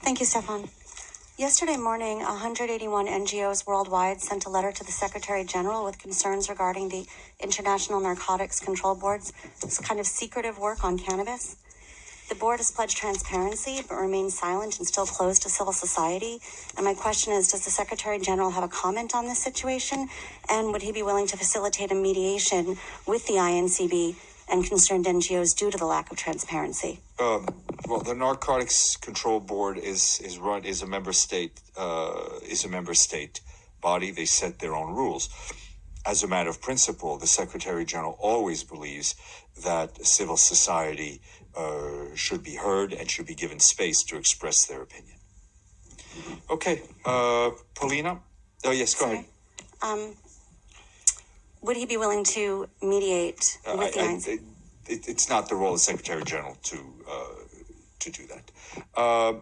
Thank you, Stefan. Yesterday morning, 181 NGOs worldwide sent a letter to the Secretary General with concerns regarding the International Narcotics Control Board's kind of secretive work on cannabis. The board has pledged transparency but remains silent and still closed to civil society. And my question is Does the Secretary General have a comment on this situation? And would he be willing to facilitate a mediation with the INCB and concerned NGOs due to the lack of transparency? Um, well, the Narcotics Control Board is is run is a member state uh, is a member state body. They set their own rules. As a matter of principle, the Secretary General always believes that civil society uh, should be heard and should be given space to express their opinion. Okay, uh, Paulina. Oh yes, go ahead. Um, would he be willing to mediate Uh, with the I- I- INCB? it, it, it's not the role of the Secretary General to uh, to do that. Uh,